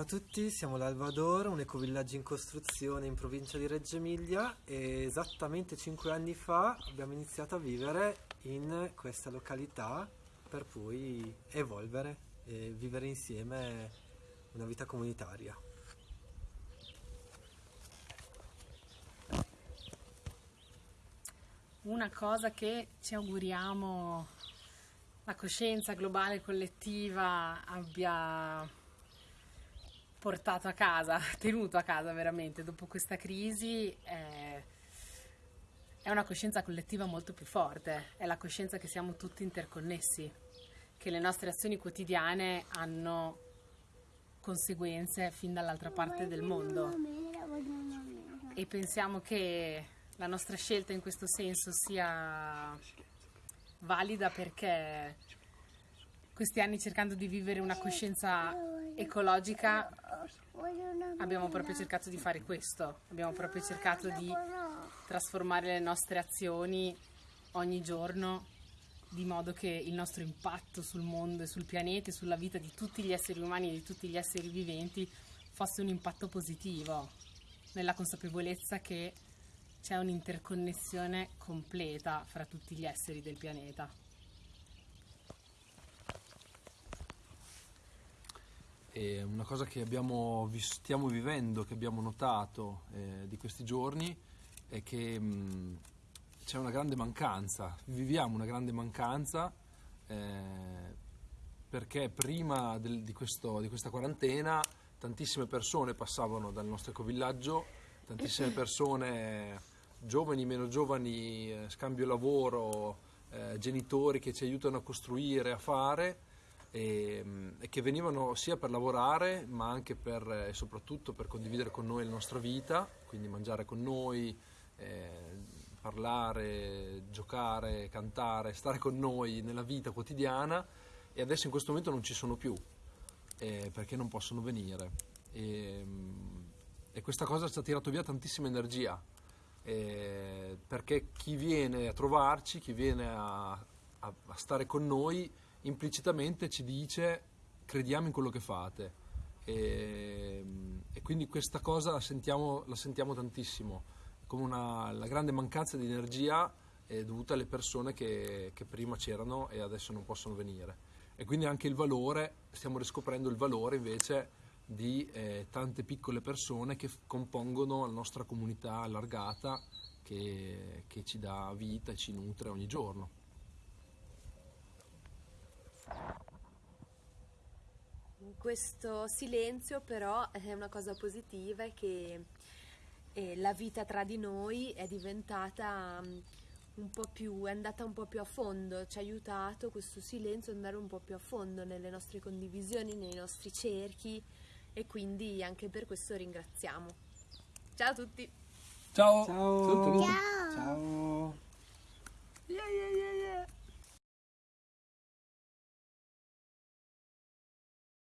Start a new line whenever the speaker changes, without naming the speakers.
Ciao a tutti, siamo l'Alvador, un ecovillaggio in costruzione in provincia di Reggio Emilia e esattamente 5 anni fa abbiamo iniziato a vivere in questa località per poi evolvere e vivere insieme una vita comunitaria.
Una cosa che ci auguriamo la coscienza globale collettiva abbia portato a casa, tenuto a casa veramente dopo questa crisi è, è una coscienza collettiva molto più forte, è la coscienza che siamo tutti interconnessi, che le nostre azioni quotidiane hanno conseguenze fin dall'altra parte del mondo. E pensiamo che la nostra scelta in questo senso sia valida perché questi anni cercando di vivere una coscienza ecologica abbiamo proprio cercato di fare questo, abbiamo proprio cercato di trasformare le nostre azioni ogni giorno di modo che il nostro impatto sul mondo e sul pianeta e sulla vita di tutti gli esseri umani e di tutti gli esseri viventi fosse un impatto positivo, nella consapevolezza che c'è un'interconnessione completa fra tutti gli esseri del pianeta.
E una cosa che abbiamo, stiamo vivendo, che abbiamo notato eh, di questi giorni, è che mh, c'è una grande mancanza, viviamo una grande mancanza eh, perché prima del, di, questo, di, questa quarantena tantissime persone passavano dal nostro ecovillaggio, tantissime persone giovani, meno giovani, eh, scambio lavoro, eh, genitori che ci aiutano a costruire, a fare e, e, che venivano sia per lavorare ma anche per, e eh, soprattutto per condividere con noi la nostra vita, quindi mangiare con noi, eh, parlare, giocare, cantare, stare con noi nella vita quotidiana. E adesso in questo momento non ci sono più eh, perché non possono venire. E, e questa cosa ci ha tirato via tantissima energia eh, perché chi viene a trovarci, chi viene a, a, a stare con noi implicitamente ci dice crediamo in quello che fate e, e quindi questa cosa la sentiamo, la sentiamo tantissimo come una, la grande mancanza di energia è dovuta alle persone che, che prima c'erano e adesso non possono venire e quindi anche il valore, stiamo riscoprendo il valore invece di eh, tante piccole persone che compongono la nostra comunità allargata che, che ci dà vita e ci nutre ogni giorno.
Questo silenzio però è una cosa positiva è che eh, la vita tra di noi è diventata um, un po' più, è andata un po' più a fondo, ci ha aiutato questo silenzio ad andare un po' più a fondo nelle nostre condivisioni, nei nostri cerchi e quindi anche per questo ringraziamo. Ciao a tutti!
Ciao!
Ciao!
Ciao!
Ciao.